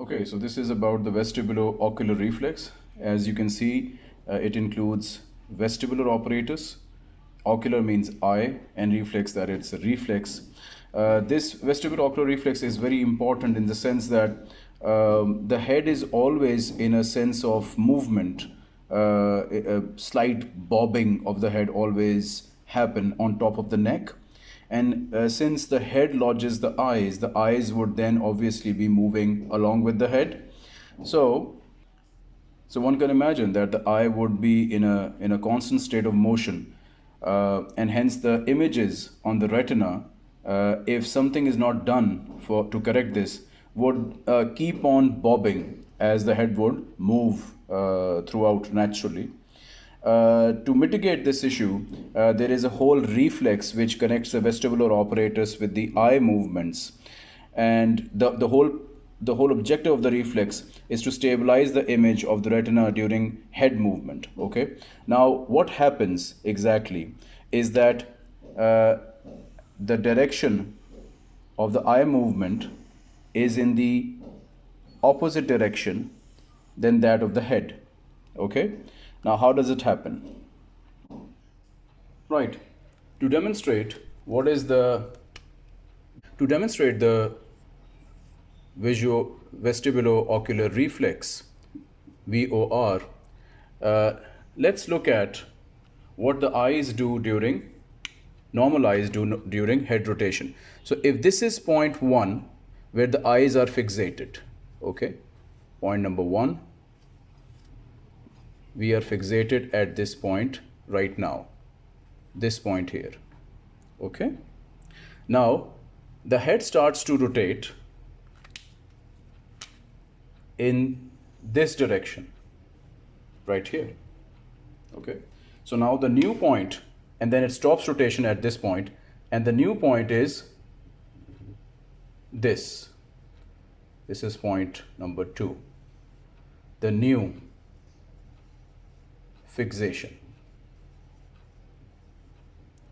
Okay, so this is about the vestibulo-ocular reflex. As you can see, uh, it includes vestibular apparatus. Ocular means eye and reflex that it's a reflex. Uh, this vestibulo-ocular reflex is very important in the sense that um, the head is always in a sense of movement. Uh, a, a slight bobbing of the head always happen on top of the neck and uh, since the head lodges the eyes the eyes would then obviously be moving along with the head. So so one can imagine that the eye would be in a in a constant state of motion uh, and hence the images on the retina uh, if something is not done for to correct this would uh, keep on bobbing as the head would move uh, throughout naturally uh, to mitigate this issue, uh, there is a whole reflex which connects the vestibular apparatus with the eye movements. And the, the, whole, the whole objective of the reflex is to stabilize the image of the retina during head movement. Okay. Now, what happens exactly is that uh, the direction of the eye movement is in the opposite direction than that of the head. Okay. Now, how does it happen? Right. To demonstrate what is the to demonstrate the visual vestibulo-ocular reflex VOR, uh, let's look at what the eyes do during normal eyes do during head rotation. So if this is point one where the eyes are fixated, okay, point number one, we are fixated at this point right now this point here okay? Now the head starts to rotate in this direction right here okay? So now the new point and then it stops rotation at this point and the new point is this. This is point number two. The new fixation.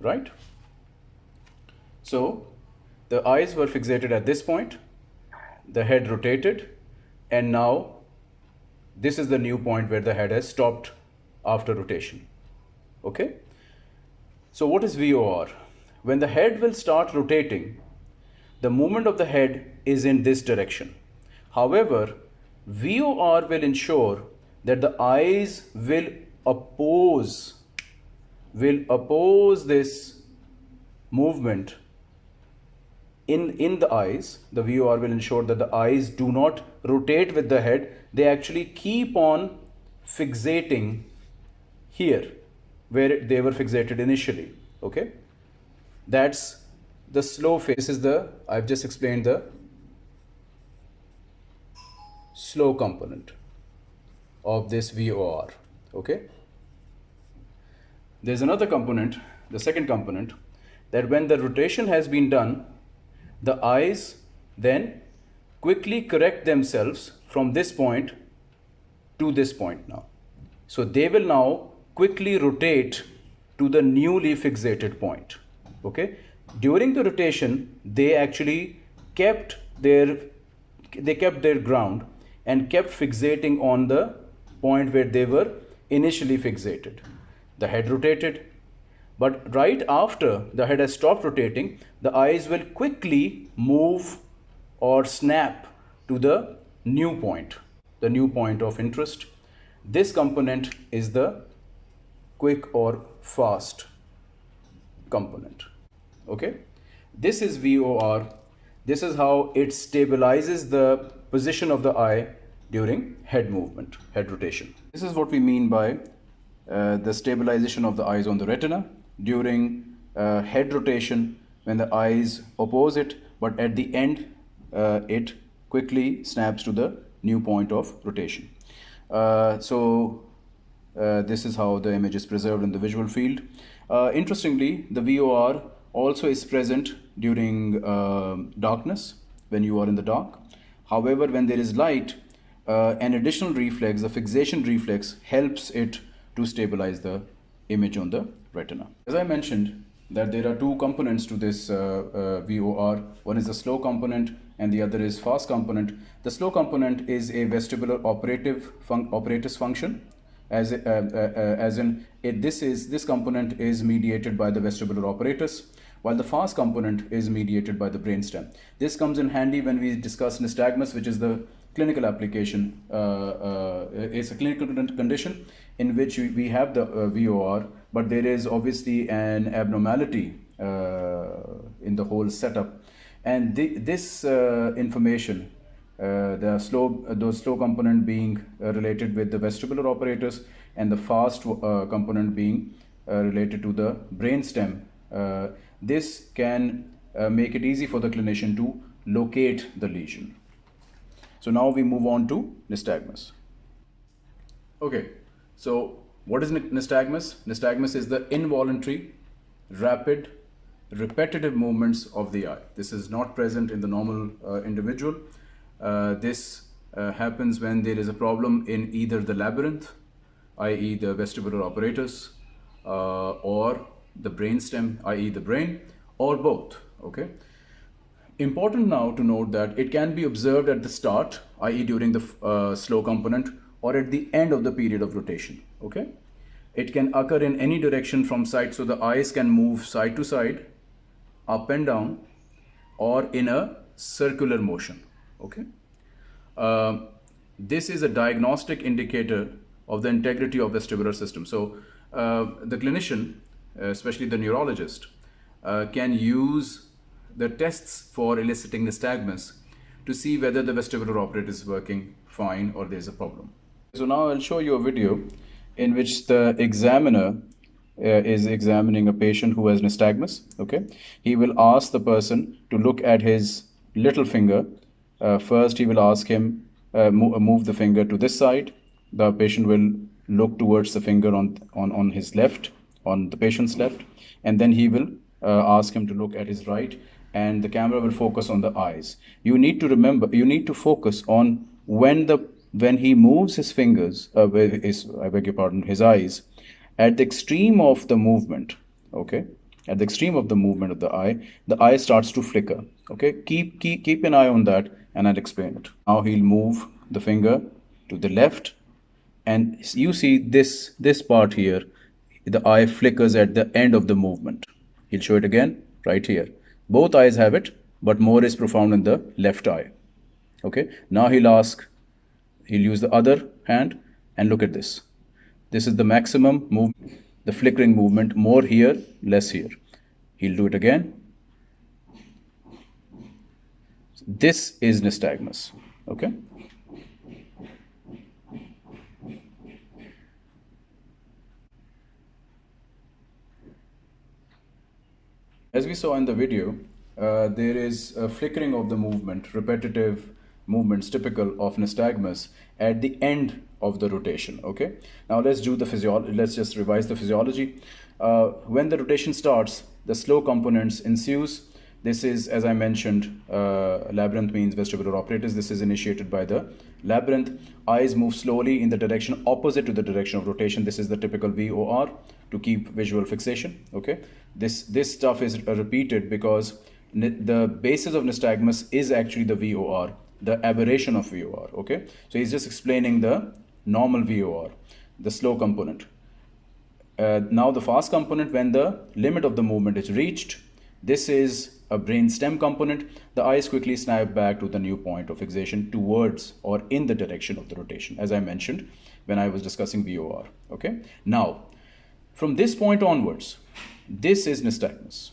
Right? So the eyes were fixated at this point, the head rotated, and now this is the new point where the head has stopped after rotation. Okay? So what is VOR? When the head will start rotating, the movement of the head is in this direction. However, VOR will ensure that the eyes will oppose will oppose this movement in in the eyes. The VOR will ensure that the eyes do not rotate with the head. They actually keep on fixating here where they were fixated initially okay? That's the slow phase this is the I've just explained the slow component of this VOR okay there's another component, the second component, that when the rotation has been done, the eyes then quickly correct themselves from this point to this point now. So they will now quickly rotate to the newly fixated point. Okay. During the rotation, they actually kept their they kept their ground and kept fixating on the point where they were initially fixated the head rotated. But right after the head has stopped rotating, the eyes will quickly move or snap to the new point, the new point of interest. This component is the quick or fast component. Okay, this is VOR. This is how it stabilizes the position of the eye during head movement, head rotation. This is what we mean by the stabilization of the eyes on the retina during uh, head rotation when the eyes oppose it but at the end uh, it quickly snaps to the new point of rotation. Uh, so uh, this is how the image is preserved in the visual field. interestingly, the VOR also is present during darkness when you are in the dark. However, when there is light, an additional reflex, the fixation reflex, helps it to stabilize the image on the retina. As I mentioned that there are two components to this uh, uh, VOR. One is the slow component and the other is fast component. The slow component is a vestibular operative fun apparatus function as, uh, uh, uh, as in it, this is this component is mediated by the vestibular apparatus while the fast component is mediated by the brainstem. This comes in handy when we discuss nystagmus which is the clinical application. Uh, uh, it's a clinical condition in which we have the uh, VOR but there is obviously an abnormality in the whole setup and this information uh, the slow, uh, the slow component being uh, related with the vestibular apparatus and the fast component being related to the brainstem. this can make it easy for the clinician to locate the lesion. So now we move on to nystagmus. Okay, so what is nystagmus? Nystagmus is the involuntary, rapid, repetitive movements of the eye. This is not present in the normal uh, individual. Uh, this uh, happens when there is a problem in either the labyrinth, i.e. the vestibular apparatus, uh, or the brainstem, i.e. the brain, or both, okay? Important now to note that it can be observed at the start, i.e. during the uh, slow component, or at the end of the period of rotation, okay? It can occur in any direction from side, so the eyes can move side to side, up and down, or in a circular motion, okay uh, this is a diagnostic indicator of the integrity of the vestibular system so uh, the clinician especially the neurologist uh, can use the tests for eliciting the nystagmus to see whether the vestibular apparatus is working fine or there's a problem. So now i'll show you a video in which the examiner uh, is examining a patient who has nystagmus okay? He will ask the person to look at his little finger. Uh, first he will ask him uh, mo uh, move the finger to this side. The patient will look towards the finger on on on his left on the patient's left. And then he will uh, ask him to look at his right and the camera will focus on the eyes you need to remember you need to focus on when the when he moves his fingers uh, his, i beg your pardon his eyes at the extreme of the movement okay at the extreme of the movement of the eye the eye starts to flicker okay keep keep keep an eye on that and I'll explain it. Now he'll move the finger to the left and you see this, this part here, the eye flickers at the end of the movement. He'll show it again right here. Both eyes have it, but more is profound in the left eye. Okay, now he'll ask, he'll use the other hand and look at this. This is the maximum move, the flickering movement, more here, less here. He'll do it again this is nystagmus, okay? As we saw in the video, uh, there is a flickering of the movement, repetitive movements typical of nystagmus at the end of the rotation, okay? Now let's do the physiology, let's just revise the physiology. Uh, when the rotation starts, the slow components ensues, this is, as I mentioned, uh, labyrinth means vestibular apparatus. This is initiated by the labyrinth. Eyes move slowly in the direction opposite to the direction of rotation. This is the typical VOR to keep visual fixation. Okay, this this stuff is repeated because the basis of nystagmus is actually the VOR, the aberration of VOR. Okay, so he's just explaining the normal VOR, the slow component. Uh, now the fast component, when the limit of the movement is reached, this is a brain stem component, the eyes quickly snap back to the new point of fixation towards or in the direction of the rotation, as I mentioned when I was discussing VOR. Okay. Now, from this point onwards, this is nystagmus.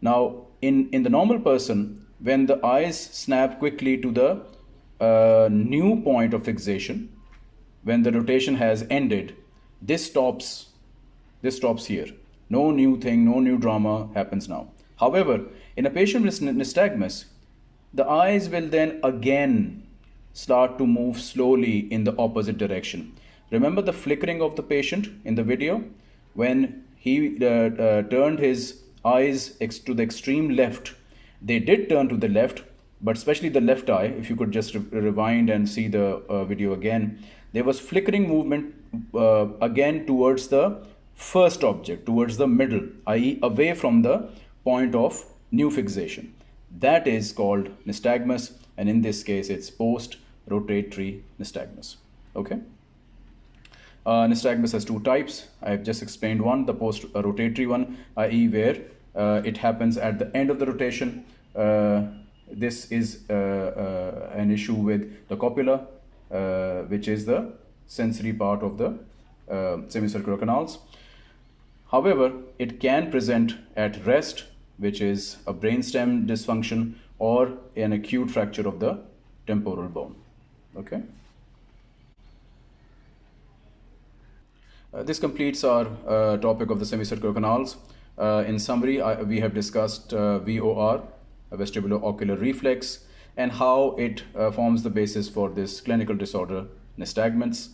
Now, in, in the normal person, when the eyes snap quickly to the uh, new point of fixation, when the rotation has ended, this stops, this stops here. No new thing, no new drama happens now. However, in a patient with nystagmus, the eyes will then again start to move slowly in the opposite direction. Remember the flickering of the patient in the video? When he uh, uh, turned his eyes to the extreme left, they did turn to the left, but especially the left eye, if you could just re rewind and see the uh, video again, there was flickering movement uh, again towards the first object, towards the middle, i.e. away from the point of new fixation. that is called nystagmus and in this case it's post rotatory nystagmus. Okay? Uh, nystagmus has two types. I have just explained one the post rotatory one i.e where uh, it happens at the end of the rotation. Uh, this is uh, uh, an issue with the cupula uh, which is the sensory part of the semicircular canals. However it can present at rest which is a brainstem dysfunction or an acute fracture of the temporal bone. Okay. Uh, this completes our uh, topic of the semicircular canals. Uh, in summary, I, we have discussed uh, VOR, vestibulo-ocular reflex, and how it uh, forms the basis for this clinical disorder, nystagmus,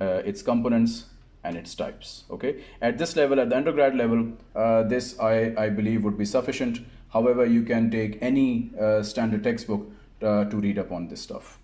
uh, its components, and its types okay? At this level at the undergrad level uh, this I, I believe would be sufficient. However you can take any uh, standard textbook uh, to read up on this stuff